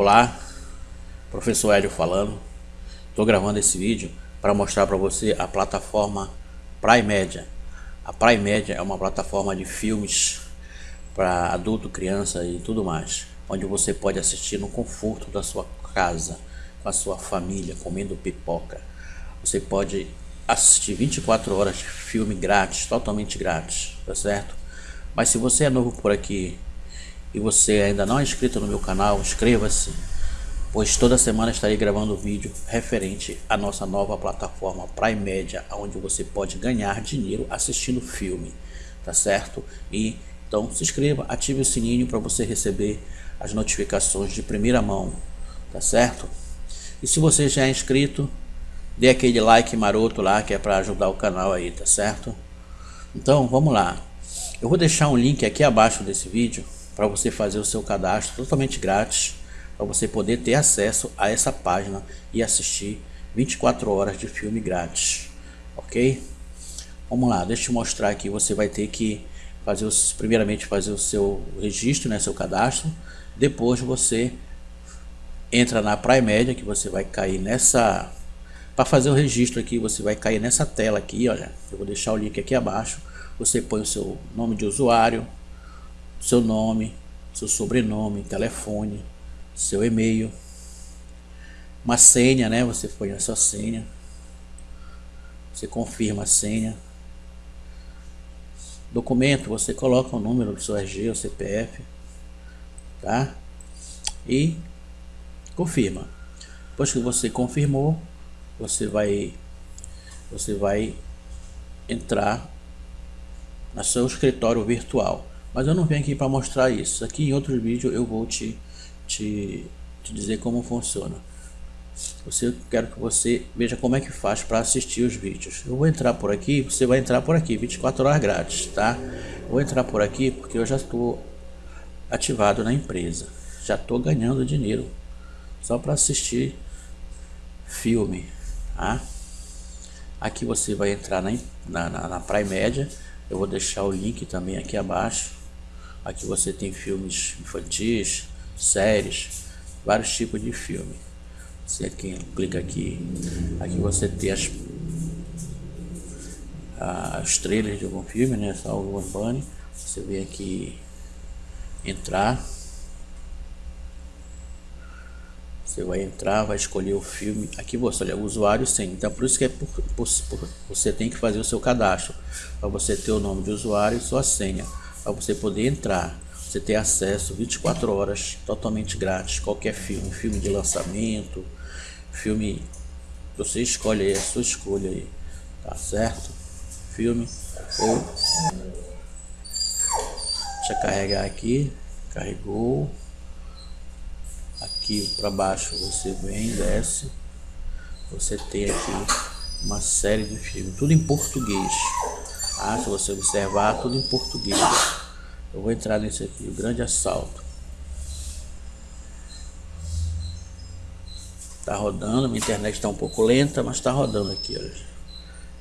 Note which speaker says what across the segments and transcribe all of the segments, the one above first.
Speaker 1: Olá, professor Hélio falando. Estou gravando esse vídeo para mostrar para você a plataforma Prime Media. A Prime Media é uma plataforma de filmes para adulto, criança e tudo mais, onde você pode assistir no conforto da sua casa, com a sua família, comendo pipoca. Você pode assistir 24 horas de filme grátis, totalmente grátis, tá certo? Mas se você é novo por aqui e você ainda não é inscrito no meu canal, inscreva-se, pois toda semana estarei gravando vídeo referente à nossa nova plataforma Prime Media, onde você pode ganhar dinheiro assistindo filme, tá certo? E então se inscreva, ative o sininho para você receber as notificações de primeira mão, tá certo? E se você já é inscrito, dê aquele like maroto lá que é para ajudar o canal aí, tá certo? Então vamos lá. Eu vou deixar um link aqui abaixo desse vídeo para você fazer o seu cadastro totalmente grátis para você poder ter acesso a essa página e assistir 24 horas de filme grátis, ok? Vamos lá, deixa eu mostrar aqui, você vai ter que fazer os, primeiramente fazer o seu registro, né, seu cadastro, depois você entra na Prime Media que você vai cair nessa para fazer o registro aqui você vai cair nessa tela aqui olha eu vou deixar o link aqui abaixo você põe o seu nome de usuário seu nome seu sobrenome telefone seu e-mail. Uma senha né? Você põe a sua senha. Você confirma a senha. Documento você coloca o número do seu RG ou CPF tá? E confirma. Depois que você confirmou você vai você vai entrar no seu escritório virtual mas eu não venho aqui para mostrar isso aqui em outro vídeo eu vou te, te, te dizer como funciona você quero que você veja como é que faz para assistir os vídeos eu vou entrar por aqui você vai entrar por aqui 24 horas grátis tá eu vou entrar por aqui porque eu já estou ativado na empresa já estou ganhando dinheiro só para assistir filme Tá? Aqui você vai entrar na, na, na Prime Media. Eu vou deixar o link também aqui abaixo. Aqui você tem filmes infantis, séries, vários tipos de filme. Você clica aqui, aqui você tem as, as trailers de algum filme, né? Salvo Urbane. Você vem aqui entrar Você vai entrar, vai escolher o filme. Aqui você olha, usuário sem. Então por isso que é por, por, por, você tem que fazer o seu cadastro. Para você ter o nome de usuário e sua senha. Para você poder entrar. Você ter acesso 24 horas totalmente grátis. Qualquer filme. Filme de lançamento. Filme. Você escolhe aí, a sua escolha aí. Tá certo? Filme. Ou. Deixa carregar aqui. Carregou aqui para baixo você vem, desce, você tem aqui uma série de filmes, tudo em português. Ah, se você observar, tudo em português. Eu vou entrar nesse aqui, o grande assalto. Tá rodando, minha internet está um pouco lenta, mas está rodando aqui, olha.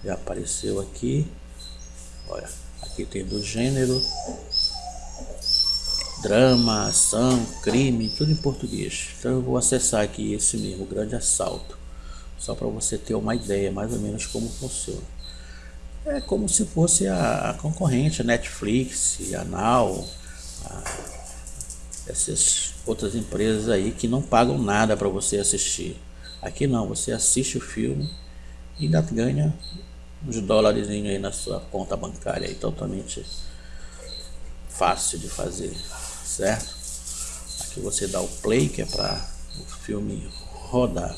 Speaker 1: Já apareceu aqui. Olha, aqui tem do gênero drama, ação, crime, tudo em português. Então eu vou acessar aqui esse mesmo, Grande Assalto, só para você ter uma ideia mais ou menos como funciona. É como se fosse a, a concorrente, a Netflix, a Now, a, essas outras empresas aí que não pagam nada para você assistir. Aqui não, você assiste o filme e ainda ganha uns dólares aí na sua conta bancária aí, totalmente fácil de fazer certo? Aqui você dá o play, que é para o filme rodar.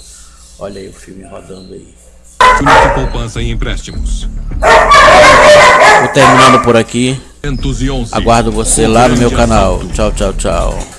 Speaker 1: Olha aí o filme rodando aí.
Speaker 2: poupança e empréstimos.
Speaker 1: Vou terminando por aqui. Aguardo você lá no meu canal. Tchau, tchau, tchau.